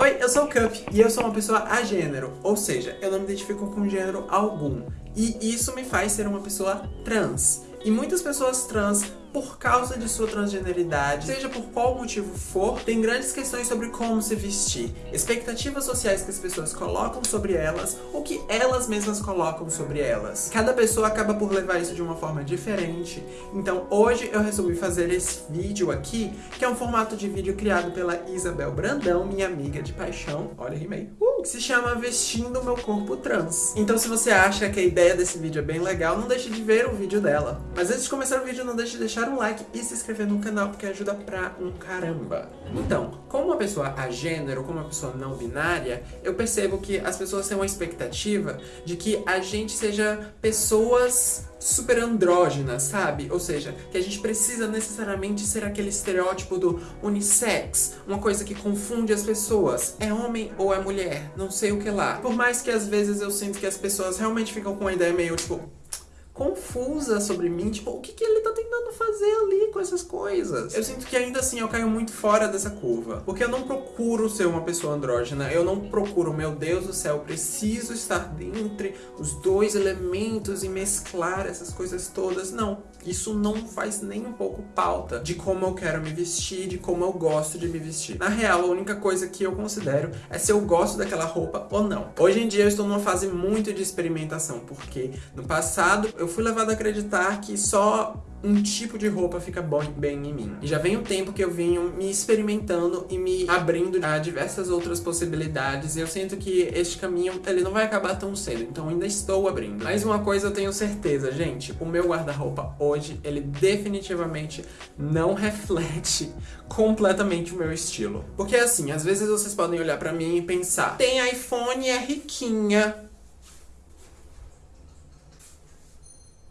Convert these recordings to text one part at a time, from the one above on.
Oi, eu sou o Cup e eu sou uma pessoa agênero, ou seja, eu não me identifico com gênero algum. E isso me faz ser uma pessoa trans. E muitas pessoas trans por causa de sua transgeneridade, seja por qual motivo for, tem grandes questões sobre como se vestir, expectativas sociais que as pessoas colocam sobre elas, ou que elas mesmas colocam sobre elas. Cada pessoa acaba por levar isso de uma forma diferente, então hoje eu resolvi fazer esse vídeo aqui, que é um formato de vídeo criado pela Isabel Brandão, minha amiga de paixão, olha, rimei, uh, que se chama Vestindo Meu Corpo Trans. Então se você acha que a ideia desse vídeo é bem legal, não deixe de ver o vídeo dela. Mas antes de começar o vídeo, não deixe de deixar deixar um like e se inscrever no canal, porque ajuda pra um caramba. Então, como uma pessoa agênero, como uma pessoa não binária, eu percebo que as pessoas têm uma expectativa de que a gente seja pessoas super andrógenas, sabe? Ou seja, que a gente precisa necessariamente ser aquele estereótipo do unissex, uma coisa que confunde as pessoas. É homem ou é mulher? Não sei o que lá. Por mais que às vezes eu sinto que as pessoas realmente ficam com uma ideia meio tipo confusa sobre mim, tipo, o que, que ele tá tentando fazer ali com essas coisas? Eu sinto que ainda assim eu caio muito fora dessa curva, porque eu não procuro ser uma pessoa andrógena, eu não procuro, meu Deus do céu, preciso estar dentre os dois elementos e mesclar essas coisas todas, não. Isso não faz nem um pouco pauta de como eu quero me vestir, de como eu gosto de me vestir. Na real, a única coisa que eu considero é se eu gosto daquela roupa ou não. Hoje em dia eu estou numa fase muito de experimentação, porque no passado eu eu fui levado a acreditar que só um tipo de roupa fica bom, bem em mim. E já vem um tempo que eu venho me experimentando e me abrindo a diversas outras possibilidades. E eu sinto que este caminho, ele não vai acabar tão cedo. Então ainda estou abrindo. Mas uma coisa eu tenho certeza, gente. O meu guarda-roupa hoje, ele definitivamente não reflete completamente o meu estilo. Porque assim, às vezes vocês podem olhar pra mim e pensar Tem iPhone, é riquinha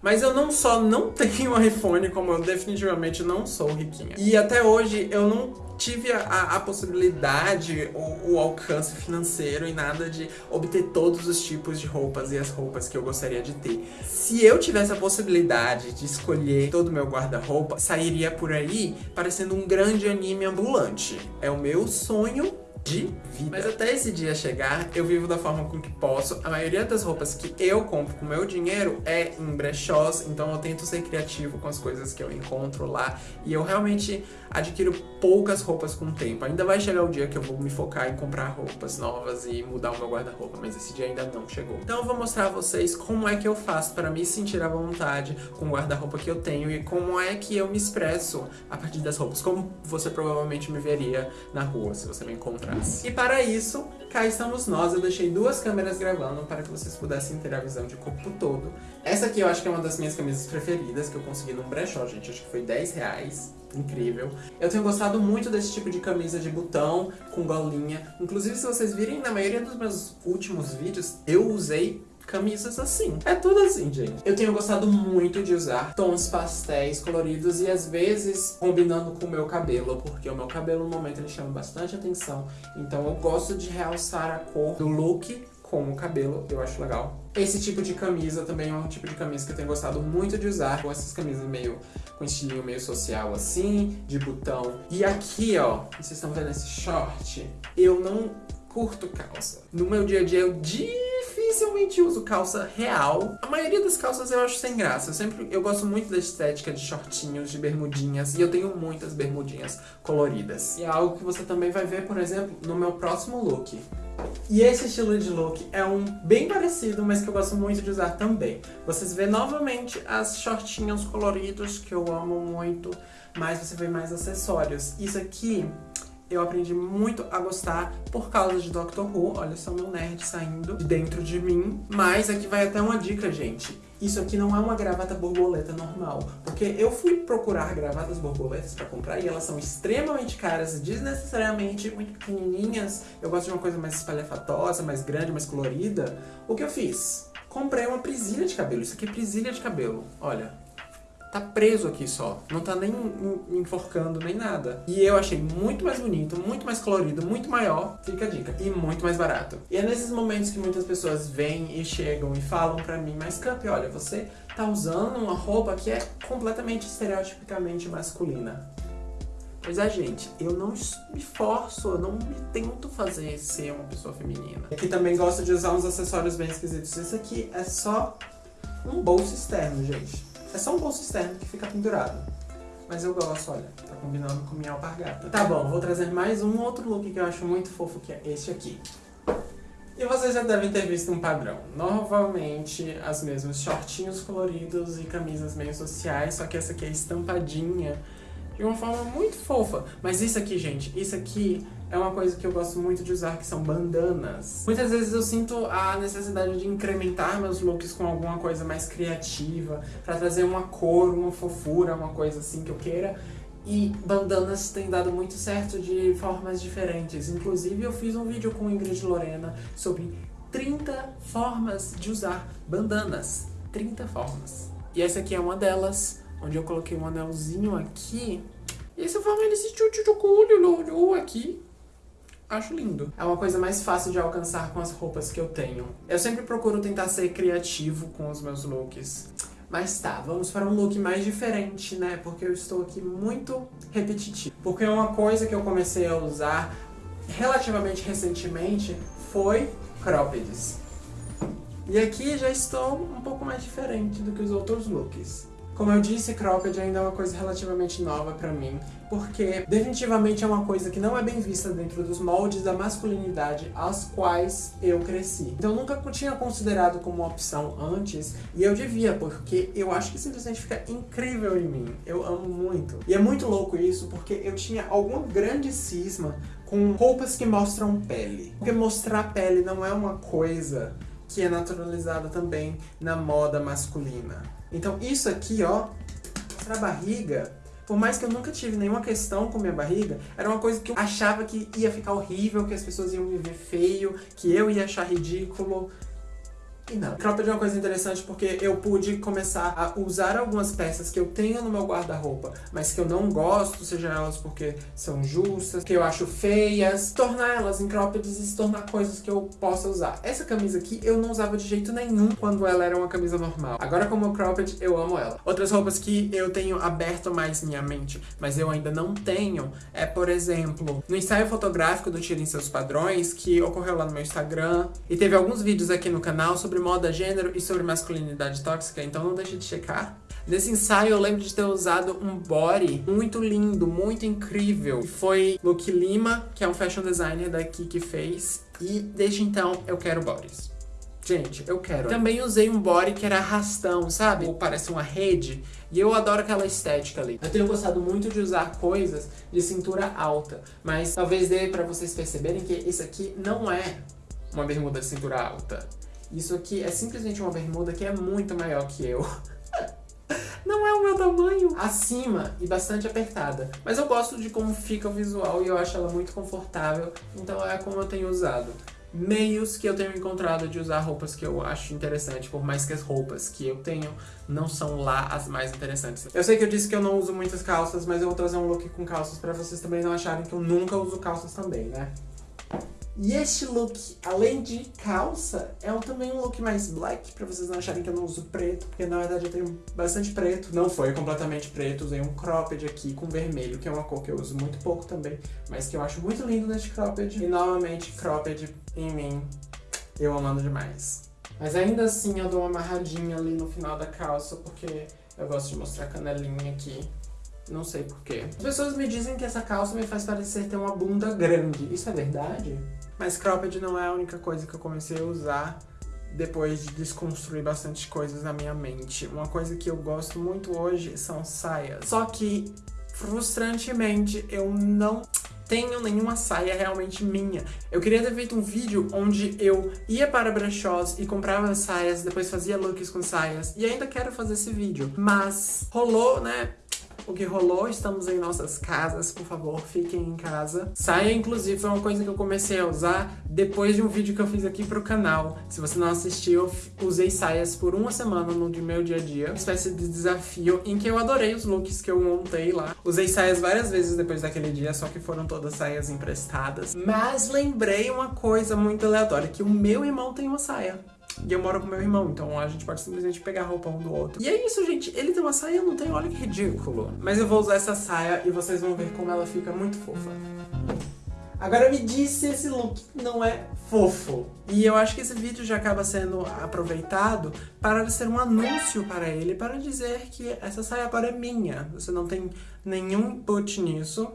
Mas eu não só não tenho um iPhone, como eu definitivamente não sou riquinha. E até hoje eu não tive a, a possibilidade, o, o, alcance financeiro e nada de obter todos os tipos de roupas e as roupas que eu gostaria de ter. Se eu tivesse a possibilidade de escolher todo o meu guarda-roupa, sairia por aí parecendo um grande anime ambulante. É o meu sonho de vida. Mas até esse dia chegar, eu vivo da forma com que posso. A maioria das roupas que eu compro com meu dinheiro é em brechós, então eu tento ser criativo com as coisas que eu encontro lá. E eu realmente adquiro poucas roupas com o tempo. Ainda vai chegar o dia que eu vou me focar em comprar roupas novas e mudar o meu guarda-roupa, mas esse dia ainda não chegou. Então eu vou mostrar a vocês como é que eu faço para me sentir à vontade com o guarda-roupa que eu tenho e como é que eu me expresso a partir das roupas, como você provavelmente me veria na rua se você me encontrar. E para isso, cá estamos nós. Eu deixei duas câmeras gravando para que vocês pudessem ter a visão de corpo todo. Essa aqui eu acho que é uma das minhas camisas preferidas que eu consegui num brechó, gente. Acho que foi 10 reais. Incrível. Eu tenho gostado muito desse tipo de camisa de botão, com golinha. Inclusive, se vocês virem, na maioria dos meus últimos vídeos, eu usei camisas assim. É tudo assim, gente. Eu tenho gostado muito de usar tons pastéis coloridos e às vezes combinando com o meu cabelo, porque o meu cabelo no momento ele chama bastante atenção. Então eu gosto de realçar a cor do look com o cabelo, eu acho legal. Esse tipo de camisa também é um tipo de camisa que eu tenho gostado muito de usar, com essas camisas meio com estilinho meio social assim, de botão. E aqui, ó, vocês estão vendo esse short? Eu não curto calça. No meu dia a dia eu dificilmente uso calça real. A maioria das calças eu acho sem graça. Eu sempre eu gosto muito da estética de shortinhos, de bermudinhas, e eu tenho muitas bermudinhas coloridas. E é algo que você também vai ver, por exemplo, no meu próximo look. E esse estilo de look é um bem parecido, mas que eu gosto muito de usar também. Vocês vê novamente as shortinhos coloridos, que eu amo muito, mas você vê mais acessórios. Isso aqui eu aprendi muito a gostar por causa de Doctor Who. Olha só meu nerd saindo de dentro de mim. Mas aqui vai até uma dica, gente. Isso aqui não é uma gravata borboleta normal. Porque eu fui procurar gravatas borboletas pra comprar e elas são extremamente caras, desnecessariamente muito pequenininhas. Eu gosto de uma coisa mais espalhafatosa, mais grande, mais colorida. O que eu fiz? Comprei uma presilha de cabelo. Isso aqui é presilha de cabelo. Olha, tá preso aqui só. Não tá nem enforcando nem nada. E eu achei muito mais bonito, muito mais colorido, muito maior, fica a dica, e muito mais barato. E é nesses momentos que muitas pessoas vêm e chegam e falam pra mim, mas Camp, olha, você tá usando uma roupa que é completamente estereotipicamente masculina. Pois é, gente, eu não me forço, eu não me tento fazer ser uma pessoa feminina. Aqui também gosto de usar uns acessórios bem esquisitos. Isso aqui é só um bolso externo, gente. É só um bolso externo que fica pendurado. Mas eu gosto, olha, tá combinando com minha alpargata. Tá bom, vou trazer mais um outro look que eu acho muito fofo, que é este aqui. E vocês já devem ter visto um padrão. Novamente, as mesmas shortinhos coloridos e camisas meio sociais, só que essa aqui é estampadinha de uma forma muito fofa. Mas isso aqui, gente, isso aqui é uma coisa que eu gosto muito de usar, que são bandanas. Muitas vezes eu sinto a necessidade de incrementar meus looks com alguma coisa mais criativa, pra trazer uma cor, uma fofura, uma coisa assim que eu queira. E bandanas têm dado muito certo de formas diferentes. Inclusive, eu fiz um vídeo com Ingrid Lorena sobre 30 formas de usar bandanas. 30 formas. E essa aqui é uma delas, onde eu coloquei um anelzinho aqui. E essa forma desse tchutchuculho aqui. Acho lindo. É uma coisa mais fácil de alcançar com as roupas que eu tenho. Eu sempre procuro tentar ser criativo com os meus looks. Mas tá, vamos para um look mais diferente, né? Porque eu estou aqui muito repetitivo. Porque uma coisa que eu comecei a usar relativamente recentemente foi croppeds. E aqui já estou um pouco mais diferente do que os outros looks. Como eu disse, cropped ainda é uma coisa relativamente nova pra mim, porque definitivamente é uma coisa que não é bem vista dentro dos moldes da masculinidade aos quais eu cresci. Então eu nunca tinha considerado como uma opção antes, e eu devia, porque eu acho que simplesmente fica incrível em mim. Eu amo muito. E é muito louco isso, porque eu tinha alguma grande cisma com roupas que mostram pele. Porque mostrar pele não é uma coisa que é naturalizada também na moda masculina. Então isso aqui, ó, pra barriga, por mais que eu nunca tive nenhuma questão com minha barriga, era uma coisa que eu achava que ia ficar horrível, que as pessoas iam me ver feio, que eu ia achar ridículo. E não. Cropped é uma coisa interessante porque eu pude começar a usar algumas peças que eu tenho no meu guarda-roupa, mas que eu não gosto, seja elas porque são justas, que eu acho feias, tornar elas em croppeds e se tornar coisas que eu possa usar. Essa camisa aqui eu não usava de jeito nenhum quando ela era uma camisa normal. Agora como cropped, eu amo ela. Outras roupas que eu tenho aberto mais minha mente, mas eu ainda não tenho, é por exemplo, no ensaio fotográfico do Tirem Seus Padrões, que ocorreu lá no meu Instagram, e teve alguns vídeos aqui no canal sobre sobre moda, gênero e sobre masculinidade tóxica, então não deixe de checar. Nesse ensaio eu lembro de ter usado um body muito lindo, muito incrível. Foi Luke Lima, que é um fashion designer daqui que fez. E desde então eu quero bodies. Gente, eu quero. Também usei um body que era arrastão, sabe? Ou parece uma rede. E eu adoro aquela estética ali. Eu tenho gostado muito de usar coisas de cintura alta. Mas talvez dê pra vocês perceberem que isso aqui não é uma bermuda de cintura alta. Isso aqui é simplesmente uma bermuda que é muito maior que eu. Não é o meu tamanho. Acima e bastante apertada. Mas eu gosto de como fica o visual e eu acho ela muito confortável. Então é como eu tenho usado. Meios que eu tenho encontrado de usar roupas que eu acho interessante, por mais que as roupas que eu tenho não são lá as mais interessantes. Eu sei que eu disse que eu não uso muitas calças, mas eu vou trazer um look com calças pra vocês também não acharem que eu nunca uso calças também, né? E este look, além de calça, é um, também um look mais black, pra vocês não acharem que eu não uso preto, porque na verdade eu tenho bastante preto. Não foi completamente preto, usei um cropped aqui com vermelho, que é uma cor que eu uso muito pouco também, mas que eu acho muito lindo neste cropped. E novamente, cropped em mim, eu amando demais. Mas ainda assim eu dou uma amarradinha ali no final da calça, porque eu gosto de mostrar a canelinha aqui. Não sei porquê. As pessoas me dizem que essa calça me faz parecer ter uma bunda grande. Isso é verdade? Mas cropped não é a única coisa que eu comecei a usar depois de desconstruir bastante coisas na minha mente. Uma coisa que eu gosto muito hoje são saias. Só que, frustrantemente, eu não tenho nenhuma saia realmente minha. Eu queria ter feito um vídeo onde eu ia para brechós e comprava saias, depois fazia looks com saias, e ainda quero fazer esse vídeo. Mas rolou, né, o que rolou, estamos em nossas casas, por favor, fiquem em casa. Saia, inclusive, foi uma coisa que eu comecei a usar depois de um vídeo que eu fiz aqui pro canal. Se você não assistiu, eu usei saias por uma semana no meu dia a dia. Uma espécie de desafio em que eu adorei os looks que eu montei lá. Usei saias várias vezes depois daquele dia, só que foram todas saias emprestadas. Mas lembrei uma coisa muito aleatória, que o meu irmão tem uma saia. E eu moro com meu irmão, então a gente pode simplesmente pegar a roupa um do outro. E é isso, gente. Ele tem uma saia, eu não tenho. Olha que ridículo. Mas eu vou usar essa saia e vocês vão ver como ela fica muito fofa. Agora me diz se esse look não é fofo. E eu acho que esse vídeo já acaba sendo aproveitado para ser um anúncio para ele, para dizer que essa saia agora é minha. Você não tem nenhum input nisso.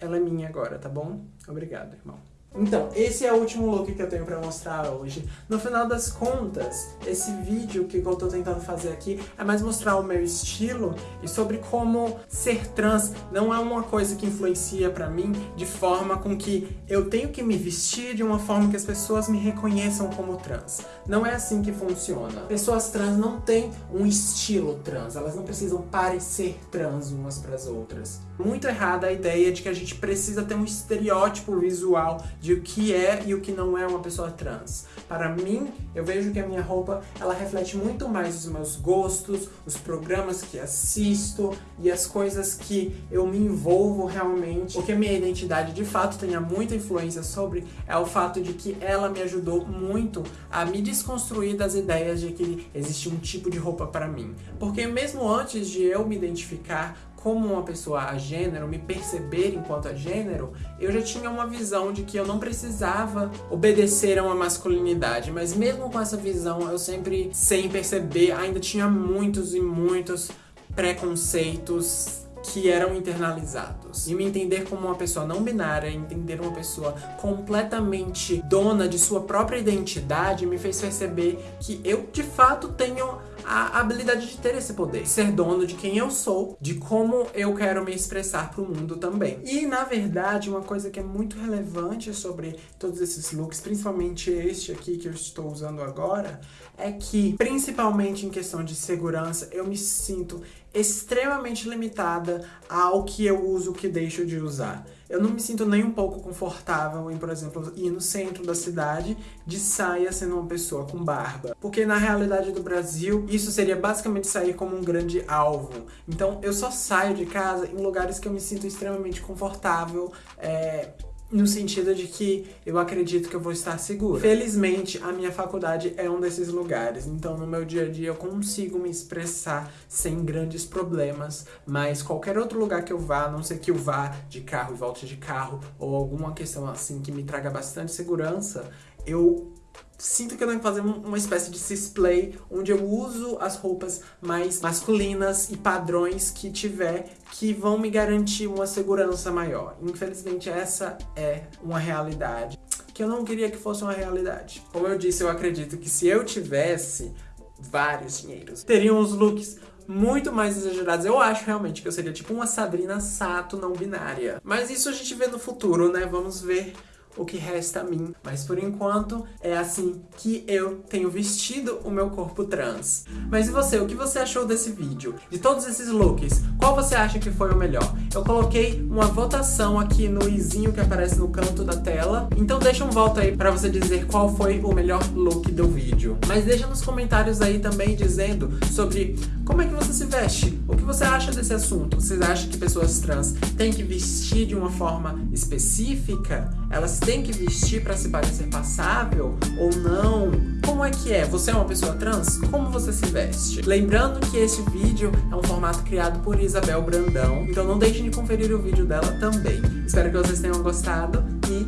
Ela é minha agora, tá bom? Obrigado, irmão. Então, esse é o último look que eu tenho pra mostrar hoje. No final das contas, esse vídeo que eu tô tentando fazer aqui é mais mostrar o meu estilo e sobre como ser trans não é uma coisa que influencia pra mim de forma com que eu tenho que me vestir de uma forma que as pessoas me reconheçam como trans. Não é assim que funciona. Pessoas trans não têm um estilo trans, elas não precisam parecer trans umas pras outras. Muito errada a ideia de que a gente precisa ter um estereótipo visual de o que é e o que não é uma pessoa trans. Para mim, eu vejo que a minha roupa, ela reflete muito mais os meus gostos, os programas que assisto e as coisas que eu me envolvo realmente. O que a minha identidade de fato tenha muita influência sobre é o fato de que ela me ajudou muito a me desconstruir das ideias de que existe um tipo de roupa para mim. Porque mesmo antes de eu me identificar como uma pessoa a gênero, me perceber enquanto a gênero, eu já tinha uma visão de que eu não precisava obedecer a uma masculinidade, mas mesmo com essa visão, eu sempre, sem perceber, ainda tinha muitos e muitos preconceitos que eram internalizados. E me entender como uma pessoa não binária, entender uma pessoa completamente dona de sua própria identidade, me fez perceber que eu, de fato, tenho a habilidade de ter esse poder. Ser dono de quem eu sou, de como eu quero me expressar pro mundo também. E, na verdade, uma coisa que é muito relevante sobre todos esses looks, principalmente este aqui que eu estou usando agora, é que, principalmente em questão de segurança, eu me sinto extremamente limitada ao que eu uso, que deixo de usar. Eu não me sinto nem um pouco confortável em, por exemplo, ir no centro da cidade de saia sendo uma pessoa com barba. Porque na realidade do Brasil, isso seria basicamente sair como um grande alvo. Então eu só saio de casa em lugares que eu me sinto extremamente confortável, é, no sentido de que eu acredito que eu vou estar seguro. Felizmente, a minha faculdade é um desses lugares, então no meu dia a dia eu consigo me expressar sem grandes problemas, mas qualquer outro lugar que eu vá, a não ser que eu vá de carro e volte de carro, ou alguma questão assim que me traga bastante segurança, eu sinto que eu tenho que fazer uma espécie de display onde eu uso as roupas mais masculinas e padrões que tiver que vão me garantir uma segurança maior. Infelizmente essa é uma realidade que eu não queria que fosse uma realidade. Como eu disse, eu acredito que se eu tivesse vários dinheiros, teriam os looks muito mais exagerados. Eu acho realmente que eu seria tipo uma Sabrina Sato não binária. Mas isso a gente vê no futuro, né? Vamos ver o que resta a mim. Mas por enquanto é assim que eu tenho vestido o meu corpo trans. Mas e você? O que você achou desse vídeo? De todos esses looks, qual você acha que foi o melhor? Eu coloquei uma votação aqui no izinho que aparece no canto da tela. Então deixa um voto aí pra você dizer qual foi o melhor look do vídeo. Mas deixa nos comentários aí também dizendo sobre como é que você se veste. O que você acha desse assunto? Você acha que pessoas trans têm que vestir de uma forma específica? Elas têm que vestir para se parecer passável ou não? Como é que é? Você é uma pessoa trans? Como você se veste? Lembrando que este vídeo é um formato criado por Isabel Brandão, então não deixem de conferir o vídeo dela também. Espero que vocês tenham gostado e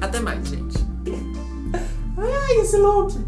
até mais, gente. Ai, esse look!